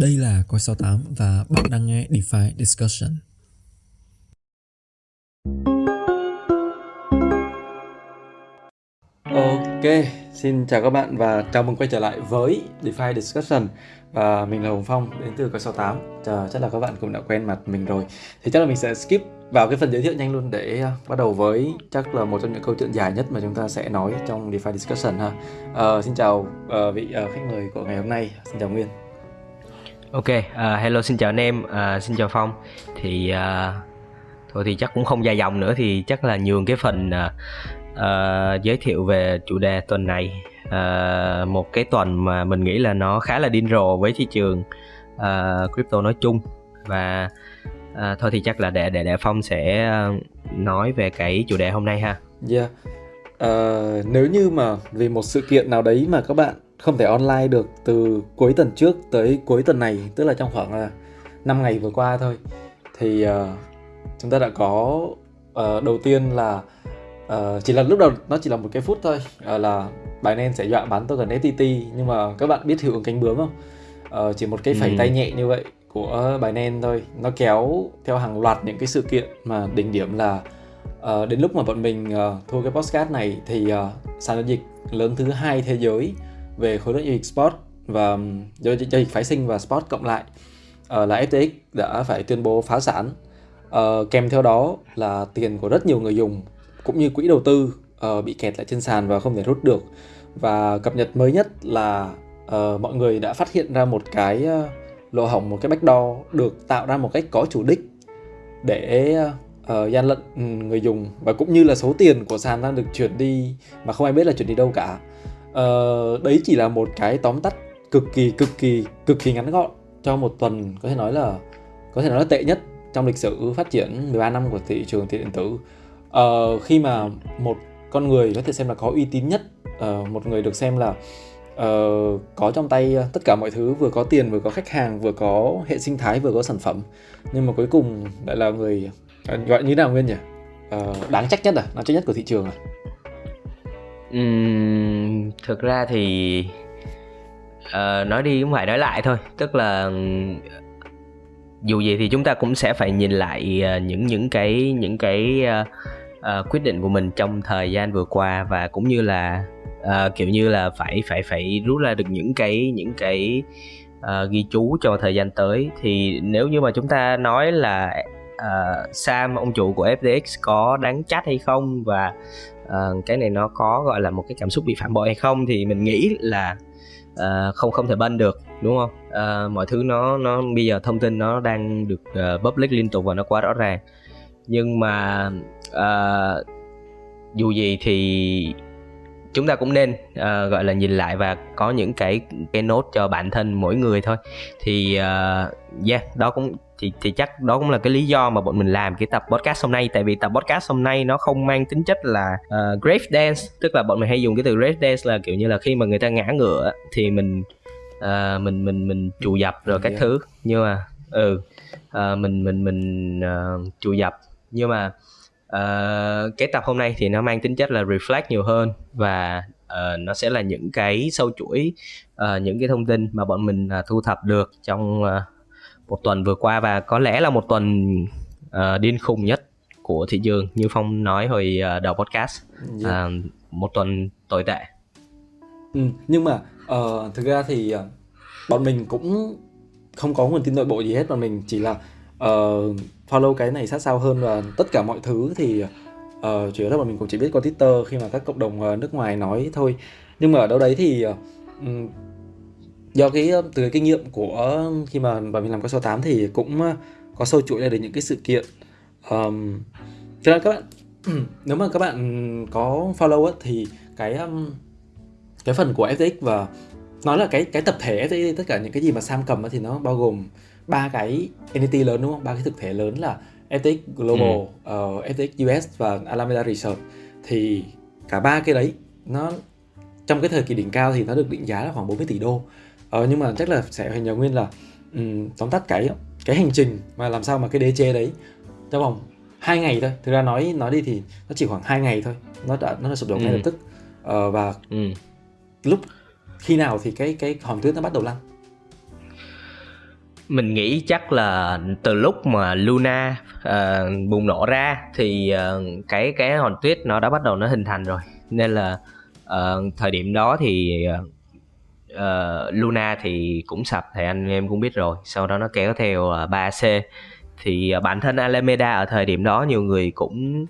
Đây là Coi 68 và bạn đang nghe DeFi Discussion. Ok, xin chào các bạn và chào mừng quay trở lại với DeFi Discussion. Và mình là Hồng Phong đến từ Coi 68 Chờ, chắc là các bạn cũng đã quen mặt mình rồi. Thì chắc là mình sẽ skip vào cái phần giới thiệu nhanh luôn để uh, bắt đầu với chắc là một trong những câu chuyện dài nhất mà chúng ta sẽ nói trong DeFi Discussion ha. Uh, Xin chào uh, vị uh, khách mời của ngày hôm nay, xin chào Nguyên. Ok, uh, hello xin chào anh em, uh, xin chào Phong. Thì uh, thôi thì chắc cũng không dài dòng nữa thì chắc là nhường cái phần uh, uh, giới thiệu về chủ đề tuần này. Uh, một cái tuần mà mình nghĩ là nó khá là điên rồ với thị trường uh, crypto nói chung và uh, thôi thì chắc là để để để Phong sẽ nói về cái chủ đề hôm nay ha. Yeah. Uh, nếu như mà vì một sự kiện nào đấy mà các bạn không thể online được từ cuối tuần trước tới cuối tuần này tức là trong khoảng là 5 ngày vừa qua thôi. Thì uh, chúng ta đã có uh, đầu tiên là uh, chỉ là lúc đầu nó chỉ là một cái phút thôi uh, là Binance sẽ dọa bán token FTT nhưng mà các bạn biết hiệu ứng cánh bướm không? Uh, chỉ một cái phẩy ừ. tay nhẹ như vậy của Binance thôi. Nó kéo theo hàng loạt những cái sự kiện mà đỉnh điểm là uh, đến lúc mà bọn mình uh, thu cái postcard này thì uh, sàn giao dịch lớn thứ hai thế giới về khối lượng giao dịch spot và um, giao dịch phái sinh và spot cộng lại. Uh, là FTX đã phải tuyên bố phá sản. Uh, kèm theo đó là tiền của rất nhiều người dùng cũng như quỹ đầu tư uh, bị kẹt lại trên sàn và không thể rút được. Và cập nhật mới nhất là uh, mọi người đã phát hiện ra một cái uh, lỗ hổng một cái backdoor được tạo ra một cách có chủ đích để uh, gian lận ừ, người dùng và cũng như là số tiền của sàn đang được chuyển đi mà không ai biết là chuyển đi đâu cả uh, đấy chỉ là một cái tóm tắt cực kỳ cực kỳ cực kỳ ngắn gọn cho một tuần có thể nói là có thể nói là tệ nhất trong lịch sử phát triển 13 năm của thị trường tiền điện tử. Uh, khi mà một con người có thể xem là có uy tín nhất uh, một người được xem là uh, có trong tay tất cả mọi thứ vừa có tiền vừa có khách hàng vừa có hệ sinh thái vừa có sản phẩm. Nhưng mà cuối cùng lại là người uh, gọi như nào nguyên nhỉ? Uh, đáng trách nhất à? Đáng trách nhất của thị trường à? Thực ra thì uh, nói đi cũng phải nói lại thôi. Tức là dù gì thì chúng ta cũng sẽ phải nhìn lại uh, những những cái những cái uh, uh, quyết định của mình trong thời gian vừa qua và cũng như là uh, kiểu như là phải phải phải rút ra được những cái những cái uh, ghi chú cho thời gian tới. Thì nếu như mà chúng ta nói là uh, Sam ông chủ của FTX có đáng trách hay không và uh, cái này nó có gọi là một cái cảm xúc bị phản bội hay không thì mình nghĩ là uh, không không thể bân được đúng không? Uh, mọi thứ nó nó bây giờ thông tin nó đang được uh, public liên tục và nó quá rõ ràng. Nhưng mà uh, dù gì thì chúng ta cũng nên uh, gọi là nhìn lại và có những cái cái nốt cho bản thân mỗi người thôi. Thì uh, yeah đó cũng thì thì chắc đó cũng là cái lý do mà bọn mình làm cái tập podcast hôm nay. Tại vì tập podcast hôm nay nó không mang tính chất là uh, grave dance. Tức là bọn mình hay dùng cái từ grave dance là kiểu như là khi mà người ta ngã ngựa thì mình uh, mình mình mình chủ dập rồi các yeah. thứ. Nhưng mà ừ uh, mình mình mình uh, chủ dập. Nhưng mà uh, cái tập hôm nay thì nó mang tính chất là reflect nhiều hơn và uh, nó sẽ là những cái sâu chuỗi uh, những cái thông tin mà bọn mình uh, thu thập được trong uh, một tuần vừa qua và có lẽ là một tuần uh, điên khùng nhất của thị trường như phong nói hồi uh, đầu podcast. Yeah. uh, một tuần tồi tệ. Ừ, nhưng mà uh, thực ra thì uh, bọn mình cũng không có nguồn tin nội bộ gì hết. Bọn mình chỉ là uh, follow cái này sát sao hơn và tất cả mọi thứ thì uh, chủ yếu là bọn mình cũng chỉ biết qua twitter khi mà các cộng đồng uh, nước ngoài nói thôi. Nhưng mà ở đâu đấy thì uh, do cái từ cái kinh nghiệm của khi mà bọn mình làm cái số 8 thì cũng có sâu chuỗi ra được những cái sự kiện. Um, cho nên các bạn nếu mà các bạn có follow á, thì cái um, cái phần của FTX và nói là cái cái tập thể FTX tất cả những cái gì mà Sam cầm thì nó bao gồm ba cái entity lớn đúng không? Ba cái thực thể lớn là FTX Global, ừ. uh, FTX US và Alameda Research. Thì cả ba cái đấy nó trong cái thời kỳ đỉnh cao thì nó được định giá là khoảng 40 tỷ đô ờ, nhưng mà chắc là sẽ phải nhờ nguyên là um, tóm tắt cái cái hành trình mà làm sao mà cái đế chế đấy trong vòng hai ngày thôi. Thực ra nói nói đi thì nó chỉ khoảng hai ngày thôi. Nó đã nó đã sụp đổ ngay ừ. lập tức. Ờ, và ừ. lúc khi nào thì cái cái hòn tuyết nó bắt đầu lăn? Mình nghĩ chắc là từ lúc mà Luna uh, bùng nổ ra thì uh, cái cái hòn tuyết nó đã bắt đầu nó hình thành rồi. Nên là uh, thời điểm đó thì uh, Ờ, Luna thì cũng sập thì anh em cũng biết rồi. Sau đó nó kéo theo ờ, uh, 3C thì uh, bản thân Alameda ở thời điểm đó nhiều người cũng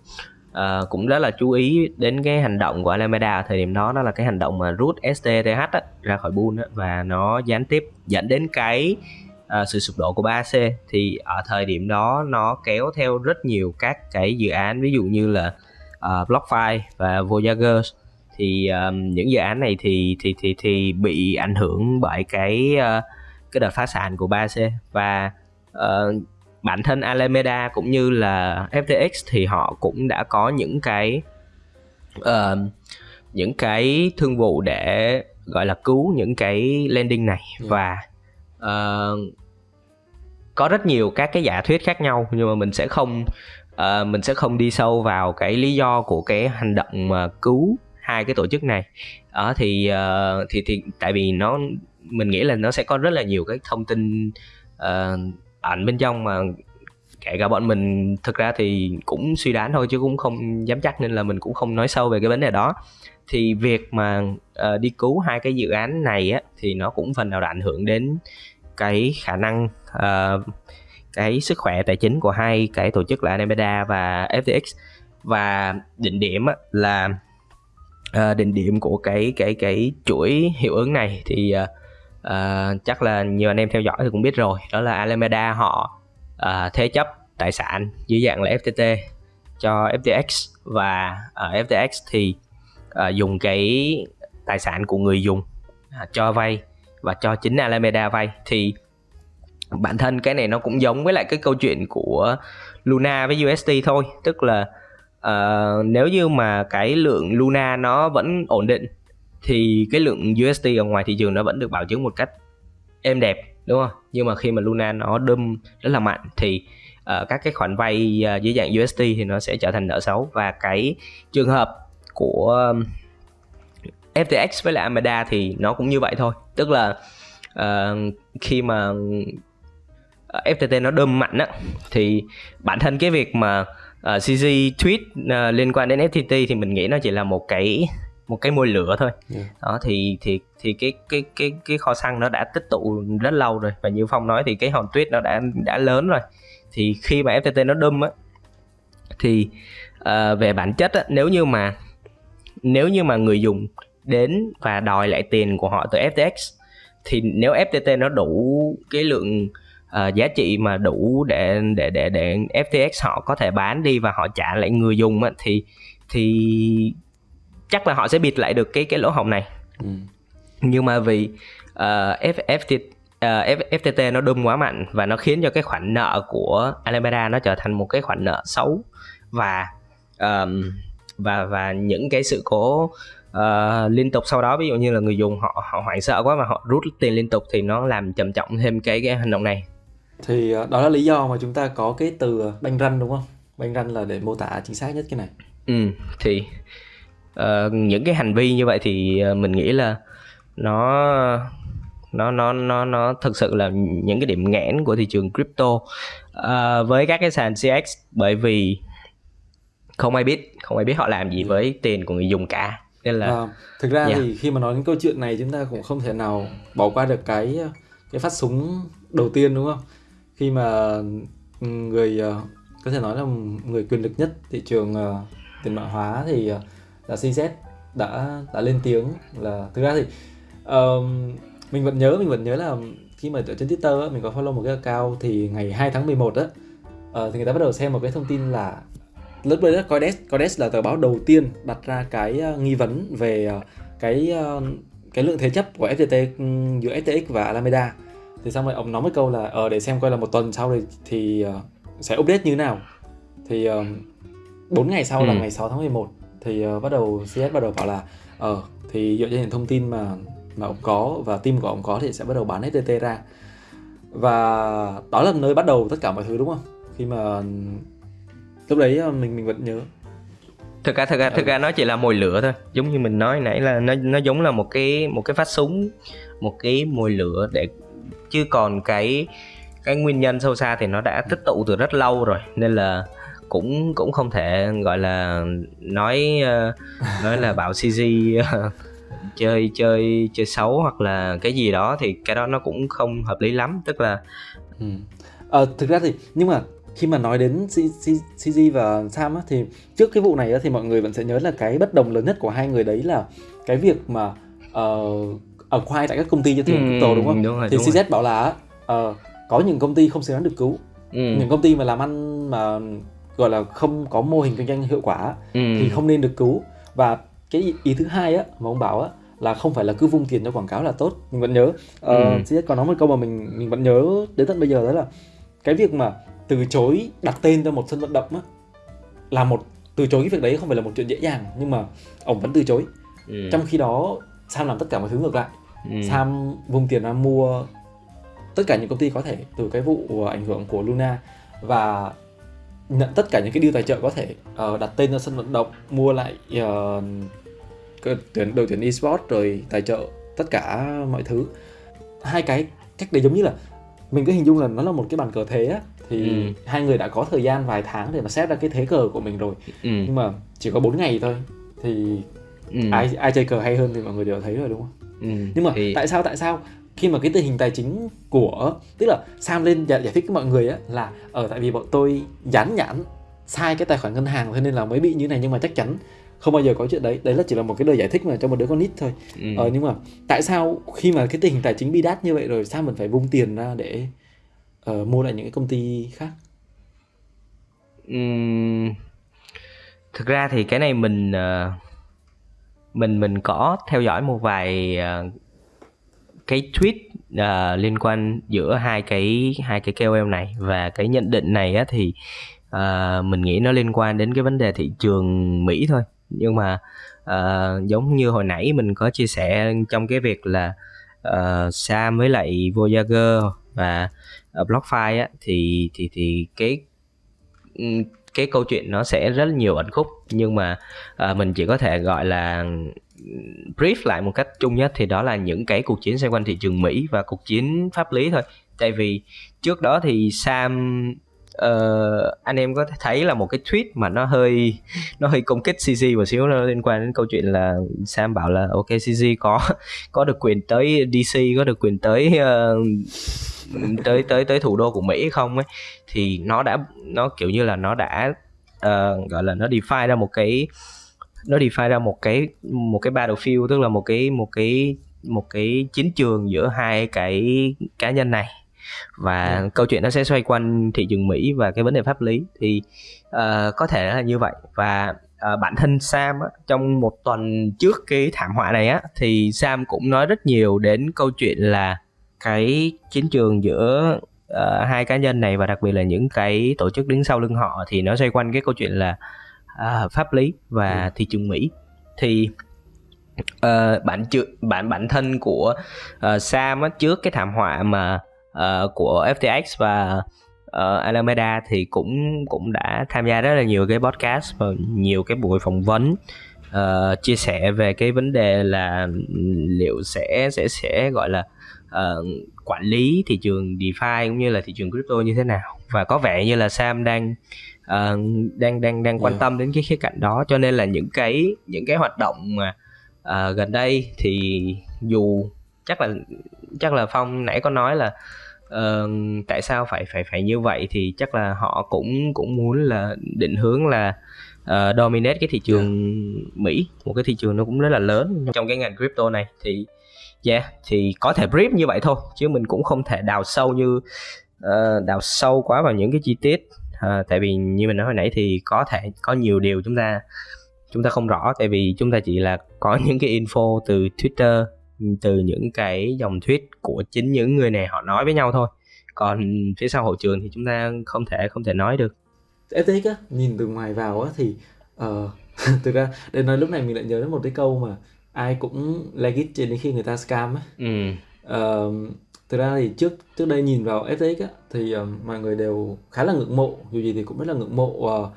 uh, cũng rất là chú ý đến cái hành động của Alameda ở thời điểm đó. Đó là cái hành động mà rút STTH á, ra khỏi pool và nó gián tiếp dẫn đến cái uh, sự sụp đổ của 3C thì ở thời điểm đó nó kéo theo rất nhiều các cái dự án ví dụ như là uh, BlockFi và Voyager thì um, những dự án này thì thì thì thì bị ảnh hưởng bởi cái uh, cái đợt phá sản của 3C và uh, bản thân Alameda cũng như là FTX thì họ cũng đã có những cái uh, những cái thương vụ để gọi là cứu những cái landing này yeah. và uh, có rất nhiều các cái giả thuyết khác nhau nhưng mà mình sẽ không uh, mình sẽ không đi sâu vào cái lý do của cái hành động mà cứu hai cái tổ chức này. Ở uh, thì uh, thì thì tại vì nó mình nghĩ là nó sẽ có rất là nhiều cái thông tin uh, ảnh bên trong mà kể cả bọn mình thực ra thì cũng suy đoán thôi chứ cũng không dám chắc nên là mình cũng không nói sâu về cái vấn đề đó. Thì việc mà uh, đi cứu hai cái dự án này á thì nó cũng phần nào đã ảnh hưởng đến cái khả năng uh, cái sức khỏe tài chính của hai cái tổ chức là Alameda và FTX và định điểm á, là À, uh, định điểm của cái cái cái chuỗi hiệu ứng này thì uh, uh, chắc là nhiều anh em theo dõi thì cũng biết rồi. Đó là Alameda họ uh, thế chấp tài sản dưới dạng là FTT cho FTX và uh, FTX thì uh, dùng cái tài sản của người dùng uh, cho vay và cho chính Alameda vay. Thì bản thân cái này nó cũng giống với lại cái câu chuyện của Luna với USD thôi tức là uh, nếu như mà cái lượng Luna nó vẫn ổn định thì cái lượng USD ở ngoài thị trường nó vẫn được bảo chứng một cách êm đẹp đúng không? Nhưng mà khi mà Luna nó đâm rất là mạnh thì uh, các cái khoản vay uh, dưới dạng USD thì nó sẽ trở thành nợ xấu. Và cái trường hợp của FTX với lại Amada thì nó cũng như vậy thôi. Tức là uh, khi mà FTT nó đâm mạnh á thì bản thân cái việc mà uh, tweet uh, liên quan đến FTT thì mình nghĩ nó chỉ là một cái một cái môi lửa thôi. Yeah. đó thì thì thì cái cái cái cái kho xăng nó đã tích tụ rất lâu rồi. Và như phong nói thì cái hòn tuyết nó đã đã lớn rồi. Thì khi mà ftt nó đâm á thì uh, về bản chất á, nếu như mà nếu như mà người dùng đến và đòi lại tiền của họ từ FTX thì nếu FTT nó đủ cái lượng uh, giá trị mà đủ để để để để FTX họ có thể bán đi và họ trả lại người dùng á, thì thì chắc là họ sẽ bịt lại được cái cái lỗ hổng này ừ. nhưng mà vì uh, F, FT, uh, FTT nó đâm quá mạnh và nó khiến cho cái khoản nợ của Alameda nó trở thành một cái khoản nợ xấu và um, và và những cái sự cố uh, liên tục sau đó ví dụ như là người dùng họ họ hoảng sợ quá và họ rút tiền liên tục thì nó làm trầm trọng thêm cái cái hành động này thì uh, đó là lý do mà chúng ta có cái từ banh ranh đúng không? Banh ranh là để mô tả chính xác nhất cái này. Ừ thì uh, những cái hành vi như vậy thì uh, mình nghĩ là nó nó nó nó nó thực sự là những cái điểm nghẽn của thị trường crypto. Uh, với các cái sàn CX bởi vì không ai biết không ai biết họ làm gì với tiền của người dùng cả. Nên là à, thực ra yeah. thì khi mà nói đến câu chuyện này chúng ta cũng không thể nào bỏ qua được cái cái phát súng đầu tiên đúng không khi mà ừ, người ờ, có thể nói là người quyền lực nhất thị trường ờ, tiền mã hóa thì ờ, là CZ đã đã lên tiếng là thực ra thì um, mình vẫn nhớ mình vẫn nhớ là khi mà ở trên Twitter á, mình có follow một cái account thì ngày 2 tháng 11 á uh, thì người ta bắt đầu xem một cái thông tin là lớp đấy Coindesk Coindex là tờ báo đầu tiên đặt ra cái nghi vấn về cái cái lượng thế chấp của FTT giữa FTX và Alameda thì xong rồi ông nói một câu là ờ để xem coi là một tuần sau thì, thì uh, sẽ update như thế nào. Thì uh, 4 ngày sau ừ. là ngày 6 tháng 11 thì uh, bắt đầu CS bắt đầu bảo là ờ thì dựa trên những thông tin mà mà ông có và team của ông có thì sẽ bắt đầu bán FTT ra. Và đó là nơi bắt đầu tất cả mọi thứ đúng không? Khi mà lúc đấy mình mình vẫn nhớ. Thực ra thực ra thực ra nó chỉ là mồi lửa thôi. Giống như mình nói nãy là nó nó giống là một cái một cái phát súng một cái mồi lửa để chứ còn cái cái nguyên nhân sâu xa thì nó đã tích tụ từ rất lâu rồi nên là cũng cũng không thể gọi là nói ờ, nói là bảo CG ờ, chơi chơi chơi xấu hoặc là cái gì đó thì cái đó nó cũng không hợp lý lắm tức là ừ. à, thực ra thì nhưng mà khi mà nói đến CG và Sam á, thì trước cái vụ này á, thì mọi người vẫn sẽ nhớ là cái bất đồng lớn nhất của hai người đấy là cái việc mà uh, ở khoai tại các công ty cho tiền ừ, crypto đúng không? Đúng rồi, thì đúng CZ rồi. bảo là uh, có những công ty không xứng đáng được cứu, ừ. những công ty mà làm ăn mà gọi là không có mô hình kinh doanh hiệu quả ừ. thì không nên được cứu và cái ý thứ hai á mà ông bảo á là không phải là cứ vung tiền cho quảng cáo là tốt mình vẫn nhớ uh, ừ. CZ có nói một câu mà mình mình vẫn nhớ đến tận bây giờ đó là cái việc mà từ chối đặt tên cho một sân vận động á là một từ chối cái việc đấy không phải là một chuyện dễ dàng nhưng mà ông vẫn từ chối ừ. trong khi đó Sam làm tất cả mọi thứ ngược lại ừ. Sam vung tiền ra mua tất cả những công ty có thể từ cái vụ ảnh hưởng của Luna và nhận tất cả những cái deal tài trợ có thể uh, đặt tên cho sân vận động mua lại uh, tuyển đội tuyển esports rồi tài trợ tất cả mọi thứ hai cái cách đấy giống như là mình cứ hình dung là nó là một cái bàn cờ thế á thì ừ. hai người đã có thời gian vài tháng để mà xét ra cái thế cờ của mình rồi ừ. nhưng mà chỉ có 4 ngày thôi thì ừ. ai ai chơi cờ hay hơn thì mọi người đều thấy rồi đúng không ừ. nhưng mà thì... tại sao tại sao khi mà cái tình hình tài chính của tức là Sam lên giải, giải thích với mọi người á là ở ờ, tại vì bọn tôi dán nhãn sai cái tài khoản ngân hàng cho nên là mới bị như này nhưng mà chắc chắn không bao giờ có chuyện đấy đấy là chỉ là một cái lời giải thích mà cho một đứa con nít thôi ừ. ờ, nhưng mà tại sao khi mà cái tình hình tài chính bi đát như vậy rồi sao mình phải vung tiền ra để uh, mua lại những cái công ty khác uhm, thực ra thì cái này mình uh, mình mình có theo dõi một vài uh, cái tweet uh, liên quan giữa hai cái hai cái KOL này và cái nhận định này á thì uh, mình nghĩ nó liên quan đến cái vấn đề thị trường Mỹ thôi. Nhưng mà uh, giống như hồi nãy mình có chia sẻ trong cái việc là uh, Sam với lại Voyager và uh, BlockFi á thì thì thì cái ừ, cái câu chuyện nó sẽ rất nhiều ẩn khúc. Nhưng mà à, mình chỉ có thể gọi là brief lại một cách chung nhất thì đó là những cái cuộc chiến xoay quanh thị trường Mỹ và cuộc chiến pháp lý thôi. Tại vì trước đó thì Sam uh, anh em có thấy là một cái tweet mà nó hơi nó hơi công kích CG một xíu nó liên quan đến câu chuyện là Sam bảo là ok CG có có được quyền tới DC có được quyền tới uh, tới tới tới thủ đô của Mỹ không ấy? Thì nó đã nó kiểu như là nó đã uh, gọi là nó define ra một cái nó define ra một cái một cái battlefield tức là một cái một cái một cái chiến trường giữa hai cái cá nhân này và ừ. câu chuyện nó sẽ xoay quanh thị trường Mỹ và cái vấn đề pháp lý thì uh, có thể là như vậy và uh, bản thân Sam á, trong một tuần trước cái thảm họa này á thì Sam cũng nói rất nhiều đến câu chuyện là cái chiến trường giữa uh, hai cá nhân này và đặc biệt là những cái tổ chức đứng sau lưng họ thì nó xoay quanh cái câu chuyện là uh, pháp lý và ừ. thị trường Mỹ thì uh, bản bản bản thân của uh, Sam á, trước cái thảm họa mà uh, của FTX và uh, Alameda thì cũng cũng đã tham gia rất là nhiều cái podcast và nhiều cái buổi phỏng vấn uh, chia sẻ về cái vấn đề là liệu sẽ sẽ sẽ gọi là uh, quản lý thị trường DeFi cũng như là thị trường crypto như thế nào và có vẻ như là Sam đang uh, đang đang đang quan yeah. tâm đến cái khía cạnh đó cho nên là những cái những cái hoạt động mà uh, gần đây thì dù chắc là chắc là Phong nãy có nói là uh, tại sao phải phải phải như vậy thì chắc là họ cũng cũng muốn là định hướng là uh, dominate cái thị trường yeah. Mỹ. Một cái thị trường nó cũng rất là lớn trong cái ngành crypto này. Thì yeah thì có thể brief như vậy thôi chứ mình cũng không thể đào sâu như uh, đào sâu quá vào những cái chi tiết. Uh, tại vì như mình nói hồi nãy thì có thể có nhiều điều chúng ta chúng ta không rõ. Tại vì chúng ta chỉ là có những cái info từ Twitter từ những cái dòng tweet của chính những người này họ nói với nhau thôi. Còn phía sau hậu trường thì chúng ta không thể không thể nói được. FTX á nhìn từ ngoài vào á thì uh, thực ra để nói lúc này mình lại nhớ đến một cái câu mà ai cũng legit trên đến khi người ta scam á. Ừ. uh, thực ra thì trước trước đây nhìn vào FTX á thì uh, mọi người đều khá là ngưỡng mộ dù gì thì cũng rất là ngưỡng mộ uh,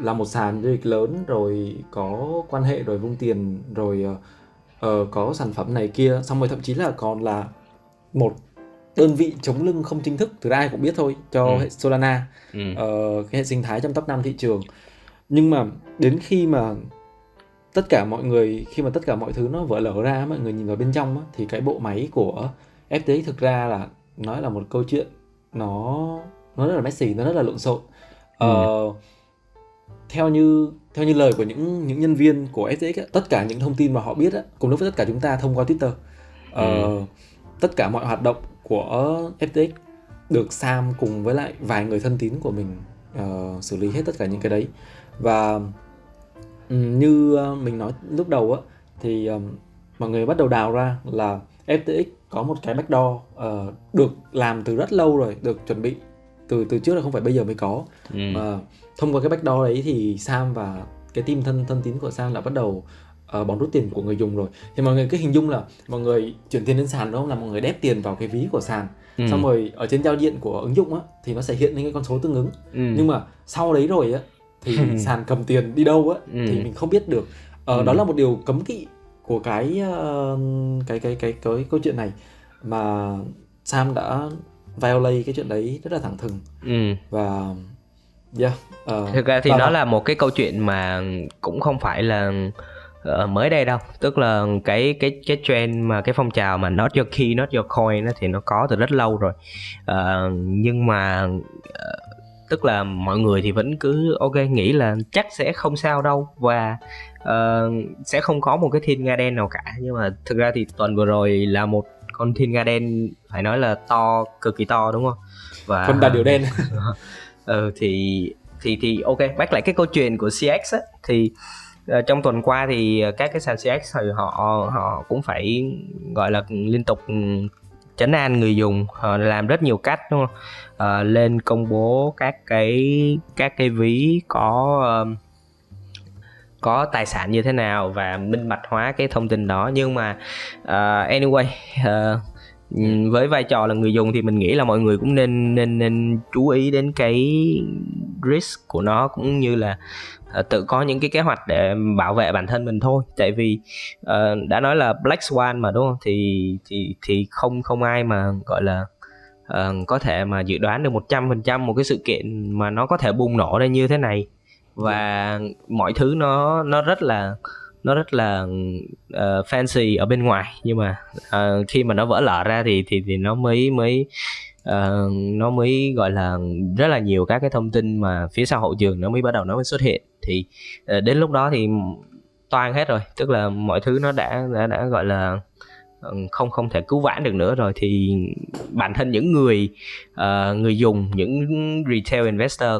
là một sàn giao dịch lớn rồi có quan hệ rồi vung tiền rồi uh, uh, có sản phẩm này kia xong rồi thậm chí là còn là một đơn vị chống lưng không chính thức từ ai cũng biết thôi cho Ừ. hệ Solana ừ. ờ, cái hệ sinh thái trong top 5 thị trường nhưng mà đến khi mà tất cả mọi người khi mà tất cả mọi thứ nó vỡ lở ra mọi người nhìn vào bên trong á, thì cái bộ máy của FTX thực ra là nói là một câu chuyện nó nó rất là messy nó rất là lộn xộn ờ, theo như theo như lời của những những nhân viên của FTX á, tất cả những thông tin mà họ biết á, cùng lúc với tất cả chúng ta thông qua Twitter ờ, tất cả mọi hoạt động của FTX được Sam cùng với lại vài người thân tín của mình ờ, xử lý hết tất cả những cái đấy. Và như ờ, mình nói lúc đầu á thì ờm, mọi người bắt đầu đào ra là FTX có một cái backdoor ờ, được làm từ rất lâu rồi được chuẩn bị từ từ trước là không phải bây giờ mới có. Ừ. mà thông qua cái backdoor đấy thì Sam và cái team thân thân tín của Sam đã bắt đầu uh, bón rút tiền của người dùng rồi thì mọi người cứ hình dung là mọi người chuyển tiền lên sàn đúng không là mọi người đép tiền vào cái ví của sàn Ừ. xong rồi ở trên giao diện của ứng dụng á thì nó sẽ hiện lên cái con số tương ứng Ừ. nhưng mà sau đấy rồi á thì sàn cầm tiền đi đâu á Ừ. thì mình không biết được ờ, Ừ. đó là một điều cấm kỵ của cái ờ, cái cái cái cái câu chuyện này mà Sam đã violate cái chuyện đấy rất là thẳng thừng Ừ. và yeah ờ, thực ra thì nó là một cái câu chuyện mà cũng không phải là ờ, mới đây đâu. Tức là cái cái cái trend mà cái phong trào mà not your key not your coin đó thì nó có từ rất lâu rồi. Ờ, nhưng mà ờ, tức là mọi người thì vẫn cứ ok nghĩ là chắc sẽ không sao đâu và ờ, sẽ không có một cái thiên nga đen nào cả. Nhưng mà thực ra thì tuần vừa rồi là một con thiên nga đen phải nói là to cực kỳ to đúng không? Và con đà điểu đen ừ thì thì thì ok bác lại cái câu chuyện của CX á thì uh, trong tuần qua thì ờ, các cái sàn CX thì họ họ cũng phải gọi là liên tục ừ, chấn an người dùng họ làm rất nhiều cách đúng không? Ờ, lên công bố các cái các cái ví có uh, có tài sản như thế nào và minh bạch hóa cái thông tin đó. Nhưng mà uh, anyway uh, với vai trò là người dùng thì mình nghĩ là mọi người cũng nên nên nên chú ý đến cái risk của nó cũng như là ờ, tự có những cái kế hoạch để bảo vệ bản thân mình thôi. Tại vì ờ, đã nói là black swan mà đúng không? Thì thì thì không không ai mà gọi là ờ, có thể mà dự đoán được 100% một cái sự kiện mà nó có thể bùng nổ ra như thế này. Và mọi thứ nó nó rất là nó rất là uh, fancy ở bên ngoài nhưng mà uh, khi mà nó vỡ lở ra thì thì thì nó mới mới uh, nó mới gọi là rất là nhiều các cái thông tin mà phía sau hậu trường nó mới bắt đầu nó mới xuất hiện. Thì uh, đến lúc đó thì toan hết rồi tức là mọi thứ nó đã đã đã gọi là không không thể cứu vãn được nữa rồi. Thì bản thân những người uh, người dùng những retail investor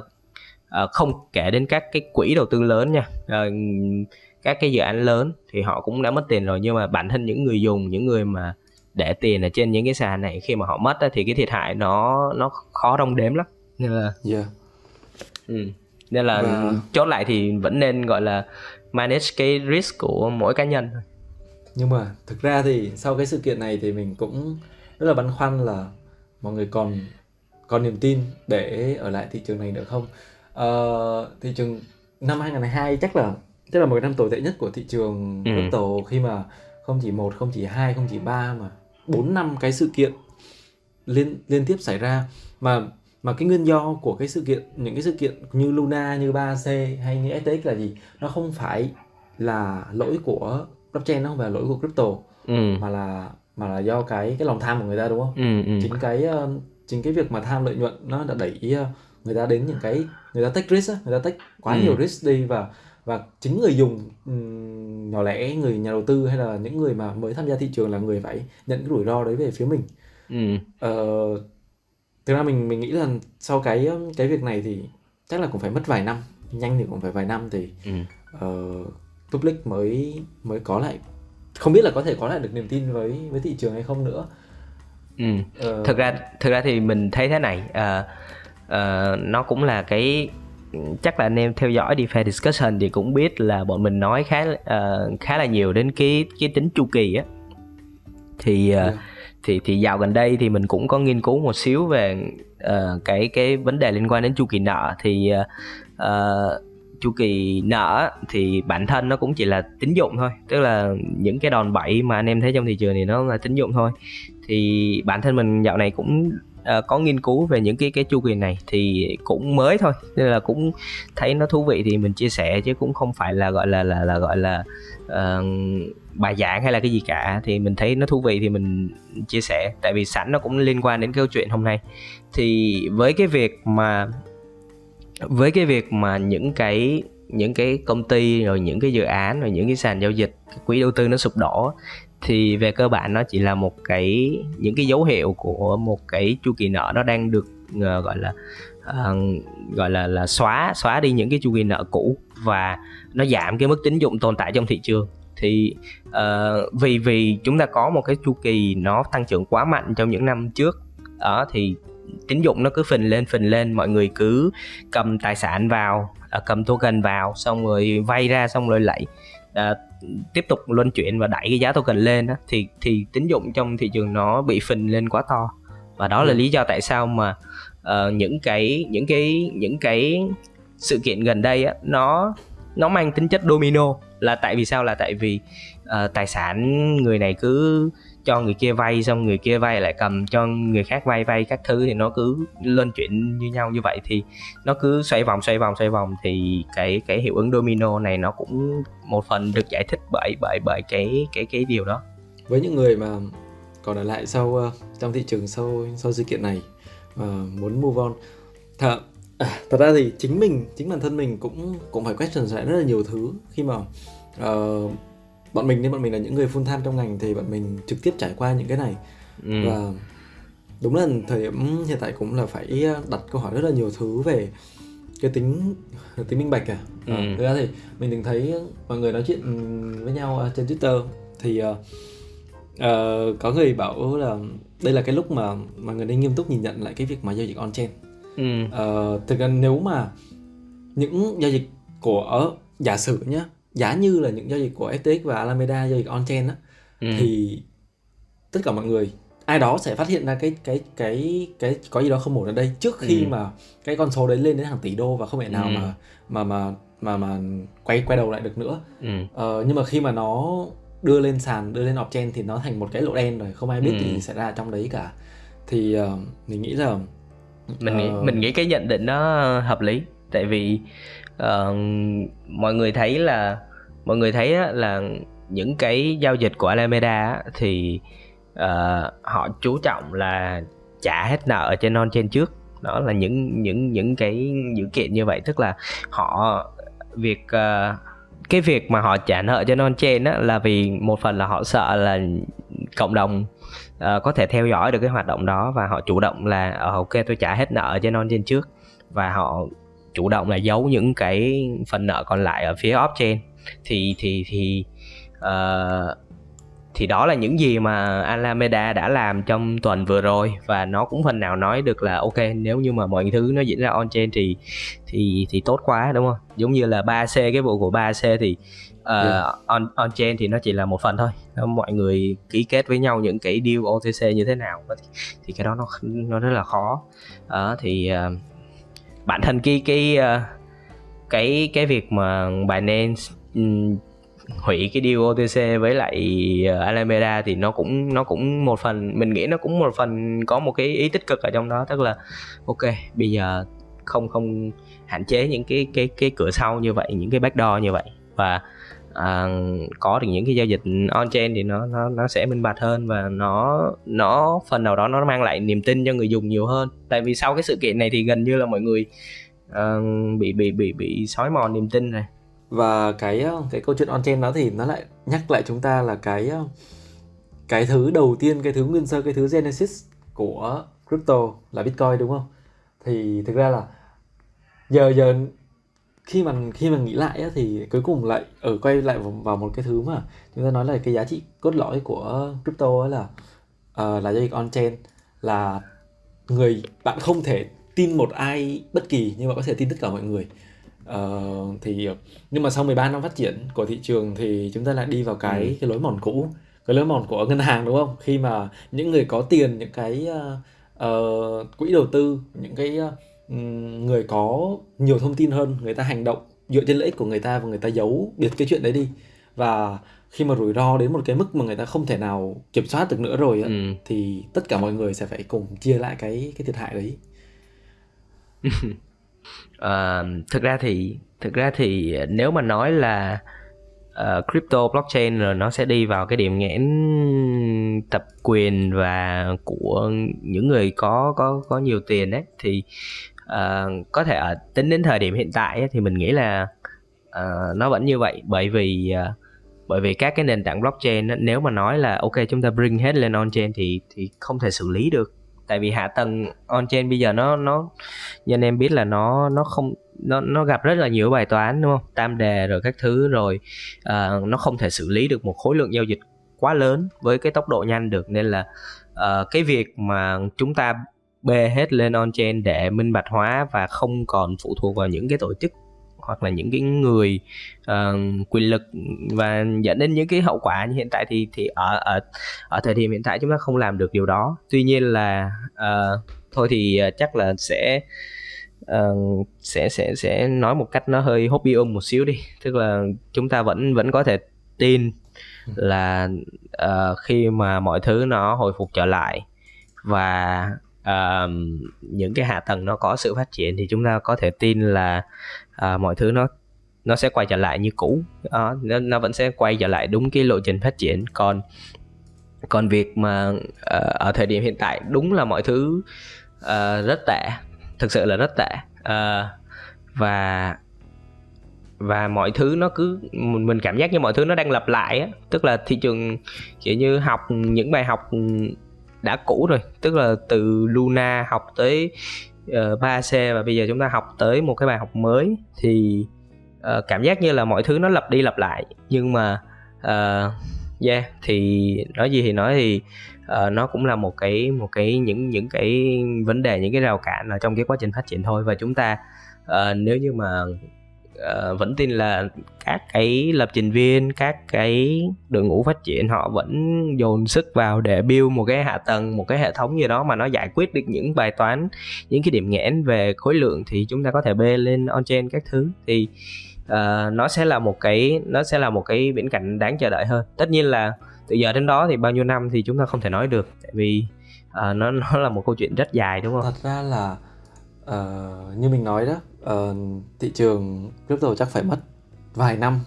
uh, không kể đến các cái quỹ đầu tư lớn nha. Uh, các cái dự án lớn thì họ cũng đã mất tiền rồi nhưng mà bản thân những người dùng những người mà để tiền ở trên những cái sàn này khi mà họ mất thì cái thiệt hại nó nó khó đong đếm lắm nên là yeah. ừ. nên là Và- chốt lại thì vẫn nên gọi là manage cái risk của mỗi cá nhân thôi nhưng mà thực ra thì sau cái sự kiện này thì mình cũng rất là băn khoăn là mọi người còn còn niềm tin để ở lại thị trường này nữa không ờ, thị trường năm 2022 chắc là chắc là một cái năm tồi tệ nhất của thị trường Ừ. crypto khi mà không chỉ một không chỉ hai không chỉ ba mà bốn năm cái sự kiện liên liên tiếp xảy ra mà mà cái nguyên do của cái sự kiện những cái sự kiện như Luna như 3C hay như FTX là gì nó không phải là lỗi của blockchain nó không phải là lỗi của crypto ừ. mà là mà là do cái cái lòng tham của người ta đúng không Ừ, ừ. chính cái ờ, chính cái việc mà tham lợi nhuận nó đã đẩy ờ, người ta đến những cái người ta take risk người ta take quá Ừ. nhiều risk đi và và chính người dùng nhỏ lẻ người nhà đầu tư hay là những người mà mới tham gia thị trường là người phải nhận cái rủi ro đấy về phía mình Ừ. Ờ, thực ra mình mình nghĩ là sau cái cái việc này thì chắc là cũng phải mất vài năm nhanh thì cũng phải vài năm thì Ừ. ờ, public mới mới có lại không biết là có thể có lại được niềm tin với với thị trường hay không nữa Ừ. Ờ, thực ra thực ra thì mình thấy thế này ờ, ờ, nó cũng là cái chắc là anh em theo dõi DeFi discussion thì cũng biết là bọn mình nói khá ờ, khá là nhiều đến cái cái tính chu kỳ á. Thì ờ, Yeah. thì thì dạo gần đây thì mình cũng có nghiên cứu một xíu về ờ, cái cái vấn đề liên quan đến chu kỳ nợ. Thì ờ, chu kỳ nợ thì bản thân nó cũng chỉ là tín dụng thôi tức là những cái đòn bẩy mà anh em thấy trong thị trường thì nó là tín dụng thôi. Thì bản thân mình dạo này cũng uh, có nghiên cứu về những cái cái chu kỳ này thì cũng mới thôi. Nên là cũng thấy nó thú vị thì mình chia sẻ chứ cũng không phải là gọi là là là gọi là uh, bài giảng hay là cái gì cả. Thì mình thấy nó thú vị thì mình chia sẻ. Tại vì sẵn nó cũng liên quan đến câu chuyện hôm nay. Thì với cái việc mà với cái việc mà những cái những cái công ty rồi những cái dự án rồi những cái sàn giao dịch quỹ đầu tư nó sụp đổ thì về cơ bản nó chỉ là một cái những cái dấu hiệu của một cái chu kỳ nợ nó đang được uh, gọi là uh, gọi là là xóa xóa đi những cái chu kỳ nợ cũ và nó giảm cái mức tín dụng tồn tại trong thị trường. Thì uh, vì vì chúng ta có một cái chu kỳ nó tăng trưởng quá mạnh trong những năm trước đó thì tín dụng nó cứ phình lên phình lên mọi người cứ cầm tài sản vào uh, cầm token vào xong rồi vay ra xong rồi lại uh, tiếp tục luân chuyển và đẩy cái giá token lên đó, thì thì tín dụng trong thị trường nó bị phình lên quá to. Và đó là ừ. lý do tại sao mà uh, những cái những cái những cái sự kiện gần đây á, nó nó mang tính chất domino. Là tại vì sao? Là tại vì uh, tài sản người này cứ cho người kia vay xong người kia vay lại cầm cho người khác vay vay các thứ thì nó cứ lên chuyện như nhau như vậy. Thì nó cứ xoay vòng xoay vòng xoay vòng. Thì cái cái hiệu ứng domino này nó cũng một phần được giải thích bởi bởi bởi cái cái cái điều đó. Với những người mà còn ở lại sau ờ, trong thị trường sau sau sự kiện này và muốn move on thật à, thật ra thì chính mình chính bản thân mình cũng cũng phải question lại rất là nhiều thứ khi mà uh, bọn mình nên bọn mình là những người full time trong ngành thì bọn mình trực tiếp trải qua những cái này ừ. và đúng là thời điểm hiện tại cũng là phải đặt câu hỏi rất là nhiều thứ về cái tính tính minh bạch à, ừ. à thực ra thì mình từng thấy mọi người nói chuyện với nhau trên twitter thì uh, uh, có người bảo là đây là cái lúc mà mà người nên nghiêm túc nhìn nhận lại cái việc mà giao dịch on chain ừ. uh, thực ra nếu mà những giao dịch của giả sử nhá giá như là những giao dịch của FTX và Alameda giao dịch on-chain á ừ. thì tất cả mọi người ai đó sẽ phát hiện ra cái cái cái cái có gì đó không ổn ở đây trước khi ừ. mà cái con số đấy lên đến hàng tỷ đô và không thể nào ừ. mà mà mà mà mà quay quay đầu lại được nữa. Ừ. Ờ, nhưng mà khi mà nó đưa lên sàn, đưa lên off-chain thì nó thành một cái lỗ đen rồi, không ai biết ừ. gì xảy ra trong đấy cả. Thì uh, mình nghĩ là mình nghĩ uh... mình nghĩ cái nhận định nó hợp lý tại vì uh, mọi người thấy là mọi người thấy là những cái giao dịch của Alameda thì uh, họ chú trọng là trả hết nợ trên non trên trước. Đó là những những những cái dữ kiện như vậy. Tức là họ việc uh, cái việc mà họ trả nợ cho non trên á là vì một phần là họ sợ là cộng đồng uh, có thể theo dõi được cái hoạt động đó và họ chủ động là ok tôi trả hết nợ cho non trên trước. Và họ chủ động là giấu những cái phần nợ còn lại ở phía off chain. Thì thì thì uh, thì đó là những gì mà Alameda đã làm trong tuần vừa rồi. Và nó cũng phần nào nói được là ok nếu như mà mọi thứ nó diễn ra on chain thì thì thì tốt quá đúng không? Giống như là 3C cái vụ của 3C thì uh, yeah. on on chain thì nó chỉ là một phần thôi. Mọi người ký kết với nhau những cái deal OTC như thế nào thì, thì cái đó nó nó rất là khó. Uh, thì uh, bản thân cái cái ờ, cái cái việc mà Binance nên hủy cái deal OTC với lại ờ, Alameda thì nó cũng nó cũng một phần, mình nghĩ nó cũng một phần có một cái ý tích cực ở trong đó. Tức là, ok, bây giờ không không hạn chế những cái cái cái cửa sau như vậy, những cái backdoor như vậy. Và à, có được những cái giao dịch on chain thì nó nó nó sẽ minh bạch hơn và nó nó phần nào đó nó mang lại niềm tin cho người dùng nhiều hơn. Tại vì sau cái sự kiện này thì gần như là mọi người uh, bị bị bị bị sói mòn niềm tin này và cái ờ, cái câu chuyện on chain đó thì nó lại nhắc lại chúng ta là cái ờ, cái thứ đầu tiên cái thứ nguyên sơ cái thứ genesis của crypto là bitcoin đúng không? Thì thực ra là giờ giờ khi mà khi mà nghĩ lại á, thì cuối cùng lại ở quay lại vào một cái thứ mà chúng ta nói là cái giá trị cốt lõi của crypto là uh, là giao dịch on chain là người bạn không thể tin một ai bất kỳ nhưng mà có thể tin tất cả mọi người uh, thì nhưng mà sau 13 năm phát triển của thị trường thì chúng ta lại đi vào cái ừ. cái lối mòn cũ cái lối mòn của ngân hàng đúng không khi mà những người có tiền những cái uh, uh, quỹ đầu tư những cái uh, người có nhiều thông tin hơn người ta hành động dựa trên lợi ích của người ta và người ta giấu biệt cái chuyện đấy đi và khi mà rủi ro đến một cái mức mà người ta không thể nào kiểm soát được nữa rồi ừ. thì tất cả mọi người sẽ phải cùng chia lại cái cái thiệt hại đấy Ờ, thực ra thì thực ra thì nếu mà nói là uh, crypto blockchain rồi nó sẽ đi vào cái điểm nghẽn tập quyền và của những người có có có nhiều tiền đấy thì uh, có thể ở tính đến thời điểm hiện tại ấy, thì mình nghĩ là uh, nó vẫn như vậy. Bởi vì uh, bởi vì các cái nền tảng blockchain nếu mà nói là ok chúng ta bring hết lên on chain thì thì không thể xử lý được. Tại vì hạ tầng on chain bây giờ nó nó như anh em biết là nó nó không nó nó gặp rất là nhiều bài toán đúng không? Tam đề rồi các thứ rồi uh, nó không thể xử lý được một khối lượng giao dịch quá lớn với cái tốc độ nhanh được. Nên là uh, cái việc mà chúng ta bê hết lên on chain để minh bạch hóa và không còn phụ thuộc vào những cái tổ chức hoặc là những cái người uh, quyền lực và dẫn đến những cái hậu quả như hiện tại thì thì ở ở ở thời điểm hiện tại chúng ta không làm được điều đó. Tuy nhiên là uh, thôi thì ờ, chắc là sẽ uh, sẽ sẽ sẽ nói một cách nó hơi hobby um một xíu đi. Tức là chúng ta vẫn vẫn có thể tin là uh, khi mà mọi thứ nó hồi phục trở lại và uh, những cái hạ tầng nó có sự phát triển thì chúng ta có thể tin là uh, mọi thứ nó nó sẽ quay trở lại như cũ. Uh, nó, nó vẫn sẽ quay trở lại đúng cái lộ trình phát triển. Còn còn việc mà uh, ở thời điểm hiện tại đúng là mọi thứ uh, rất tệ thực sự là rất tệ. Uh, và và mọi thứ nó cứ mình cảm giác như mọi thứ nó đang lặp lại á. Tức là thị trường kiểu như học những bài học đã cũ rồi. Tức là từ Luna học tới ờ, uh, 3C và bây giờ chúng ta học tới một cái bài học mới thì uh, cảm giác như là mọi thứ nó lặp đi lặp lại. Nhưng mà uh, yeah thì nói gì thì nói thì uh, nó cũng là một cái một cái những những cái vấn đề những cái rào cản ở trong cái quá trình phát triển thôi. Và chúng ta uh, nếu như mà uh, vẫn tin là các cái lập trình viên các cái đội ngũ phát triển họ vẫn dồn sức vào để build một cái hạ tầng một cái hệ thống gì đó mà nó giải quyết được những bài toán những cái điểm nghẽn về khối lượng thì chúng ta có thể bê lên on chain các thứ. Thì uh, nó sẽ là một cái nó sẽ là một cái viễn cảnh đáng chờ đợi hơn. Tất nhiên là từ giờ đến đó thì bao nhiêu năm thì chúng ta không thể nói được tại vì uh, nó nó là một câu chuyện rất dài đúng không? Thật ra là uh, như mình nói đó uh, thị trường crypto chắc phải mất vài năm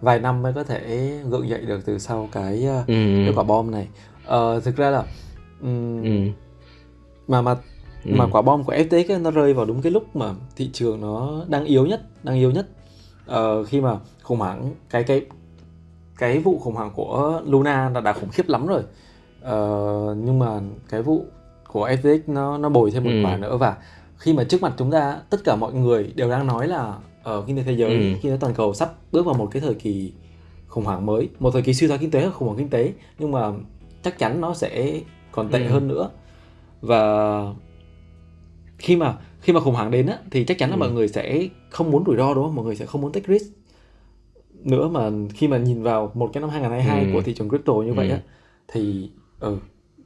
vài năm mới có thể gượng dậy được từ sau cái uh, ừ. cái quả bom này uh, thực ra là um, ừ. mà mà ừ. mà quả bom của FTX ấy, nó rơi vào đúng cái lúc mà thị trường nó đang yếu nhất đang yếu nhất uh, khi mà khủng hoảng cái cái cái vụ khủng hoảng của Luna là đã khủng khiếp lắm rồi uh, nhưng mà cái vụ của FTX nó nó bồi thêm một ừ. quả nữa và khi mà trước mặt chúng ta tất cả mọi người đều đang nói là ở kinh tế thế giới ừ. kinh tế toàn cầu sắp bước vào một cái thời kỳ khủng hoảng mới một thời kỳ suy thoái kinh tế khủng hoảng kinh tế nhưng mà chắc chắn nó sẽ còn tệ ừ. hơn nữa và khi mà khi mà khủng hoảng đến á, thì chắc chắn là ừ. mọi người sẽ không muốn rủi ro đúng không mọi người sẽ không muốn take risk nữa mà khi mà nhìn vào một cái năm 2022 ừ. của thị trường crypto như ừ. vậy á thì ừ,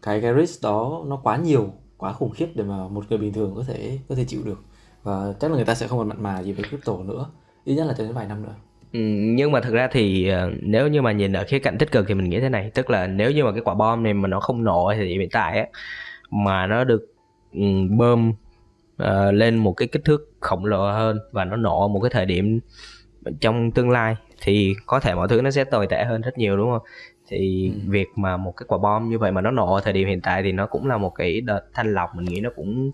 cái cái risk đó nó quá nhiều quá khủng khiếp để mà một người bình thường có thể có thể chịu được. Và chắc là người ta sẽ không còn mặn mà gì với crypto nữa. Ít nhất là cho đến vài năm nữa. Ừ, nhưng mà thực ra thì ờ, nếu như mà nhìn ở khía cạnh tích cực thì mình nghĩ thế này. Tức là nếu như mà cái quả bom này mà nó không nổ thì hiện tại á mà nó được ừ, bơm uh, lên một cái kích thước khổng lồ hơn và nó nổ một cái thời điểm trong tương lai thì có thể mọi thứ nó sẽ tồi tệ hơn rất nhiều đúng không thì ừ. việc mà một cái quả bom như vậy mà nó nổ ở thời điểm hiện tại thì nó cũng là một cái đợt thanh lọc mình nghĩ nó cũng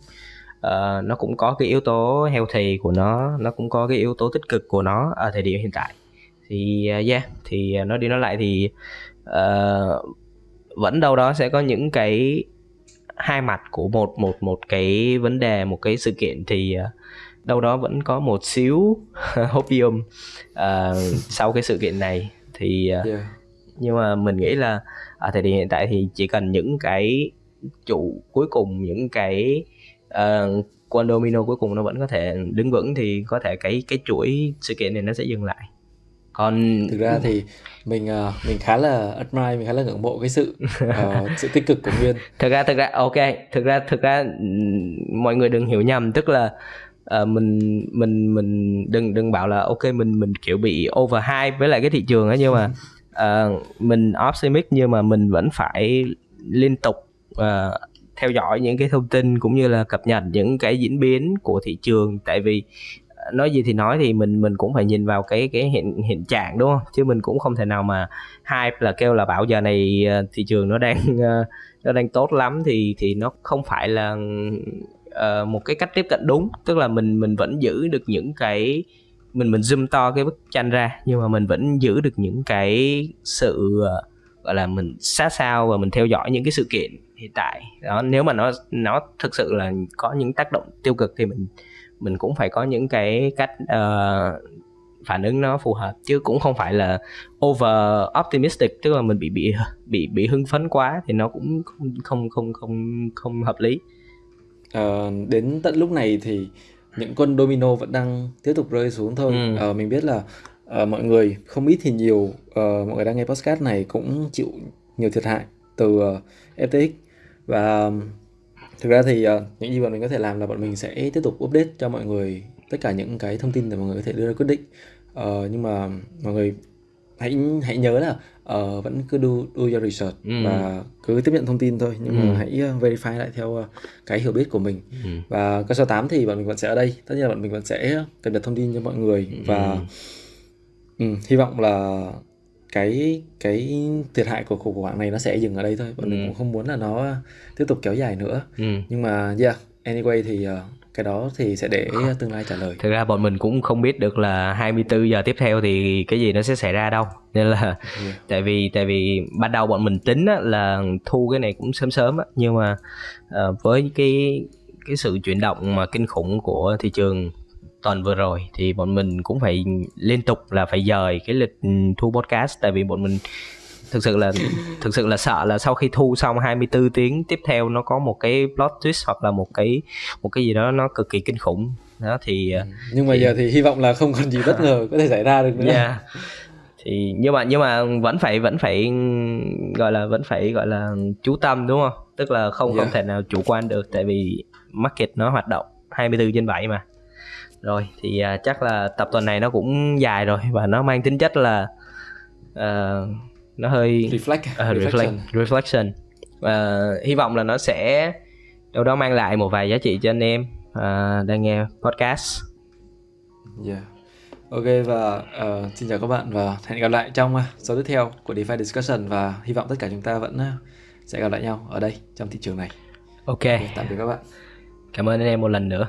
uh, nó cũng có cái yếu tố healthy của nó nó cũng có cái yếu tố tích cực của nó ở thời điểm hiện tại thì uh, yeah thì uh, nói đi nói lại thì uh, vẫn đâu đó sẽ có những cái hai mặt của một một một cái vấn đề một cái sự kiện thì uh, đâu đó vẫn có một xíu hopium uh, sau cái sự kiện này. Thì uh, yeah. nhưng mà mình nghĩ là ở thời điểm hiện tại thì chỉ cần những cái trụ cuối cùng những cái uh, quân domino cuối cùng nó vẫn có thể đứng vững thì có thể cái cái chuỗi sự kiện này nó sẽ dừng lại. Còn thực ra thì mình uh, mình khá là admire mình khá là ngưỡng mộ cái sự uh, sự tích cực của nguyên. Thực ra thực ra ok thực ra thực ra mọi người đừng hiểu nhầm tức là uh, mình mình mình đừng đừng bảo là ok mình mình kiểu bị overhype với lại cái thị trường ấy nhưng mà uh, mình optimistic nhưng mà mình vẫn phải liên tục uh, theo dõi những cái thông tin cũng như là cập nhật những cái diễn biến của thị trường. Tại vì nói gì thì nói thì mình mình cũng phải nhìn vào cái cái hiện hiện trạng đúng không? Chứ mình cũng không thể nào mà hype là kêu là bảo giờ này thị trường nó đang nó đang tốt lắm thì thì nó không phải là uh, một cái cách tiếp cận đúng. Tức là mình mình vẫn giữ được những cái mình mình zoom to cái bức tranh ra nhưng mà mình vẫn giữ được những cái sự uh, gọi là mình sát sao và mình theo dõi những cái sự kiện hiện tại. Đó nếu mà nó nó thực sự là có những tác động tiêu cực thì mình mình cũng phải có những cái cách uh, phản ứng nó phù hợp chứ cũng không phải là over optimistic tức là mình bị bị bị bị hưng phấn quá thì nó cũng không không không không không hợp lý uh, đến tận lúc này thì những con domino vẫn đang tiếp tục rơi xuống thôi. Ừ. uh, mình biết là uh, mọi người không ít thì nhiều uh, mọi người đang nghe podcast này cũng chịu nhiều thiệt hại từ uh, FTX và thực ra thì uh, những gì bọn mình có thể làm là bọn mình sẽ tiếp tục update cho mọi người tất cả những cái thông tin để mọi người có thể đưa ra quyết định. Uh, nhưng mà mọi người hãy hãy nhớ là uh, vẫn cứ do do your research ừ. và cứ tiếp nhận thông tin thôi nhưng ừ. mà hãy uh, verify lại theo uh, cái hiểu biết của mình ừ. và cơ số 8 thì bọn mình vẫn sẽ ở đây tất nhiên là bọn mình vẫn sẽ cập nhật thông tin cho mọi người ừ. và ừ, hy vọng là cái cái thiệt hại của khủng hoảng này nó sẽ dừng ở đây thôi bọn ừ. mình cũng không muốn là nó tiếp tục kéo dài nữa ừ. nhưng mà yeah anyway thì uh, cái đó thì sẽ để tương lai trả lời. Thực ra bọn mình cũng không biết được là 24 giờ tiếp theo thì cái gì nó sẽ xảy ra đâu. Nên là yeah. tại vì tại vì ban đầu bọn mình tính á, là thu cái này cũng sớm sớm á, nhưng mà uh, với cái cái sự chuyển động mà kinh khủng của thị trường tuần vừa rồi thì bọn mình cũng phải liên tục là phải dời cái lịch thu podcast. Tại vì bọn mình thực sự là thực sự là sợ là sau khi thu xong 24 tiếng tiếp theo nó có một cái plot twist hoặc là một cái một cái gì đó nó cực kỳ kinh khủng đó thì ừ. nhưng mà thì... giờ thì hy vọng là không còn gì bất ngờ có thể xảy ra được nữa yeah. thì nhưng mà nhưng mà vẫn phải vẫn phải gọi là vẫn phải gọi là chú tâm đúng không tức là không yeah. không thể nào chủ quan được tại vì market nó hoạt động 24 trên 7 mà rồi thì uh, chắc là tập tuần này nó cũng dài rồi và nó mang tính chất là uh, nó hơi reflect uh, reflection. Reflection. Uh, hy vọng là nó sẽ đâu đó mang lại một vài giá trị cho anh em uh, đang nghe podcast. Yeah. Ok và uh, xin chào các bạn và hẹn gặp lại trong số tiếp theo của DeFi discussion và hy vọng tất cả chúng ta vẫn sẽ gặp lại nhau ở đây trong thị trường này. Ok, okay tạm biệt các bạn. Cảm ơn anh em một lần nữa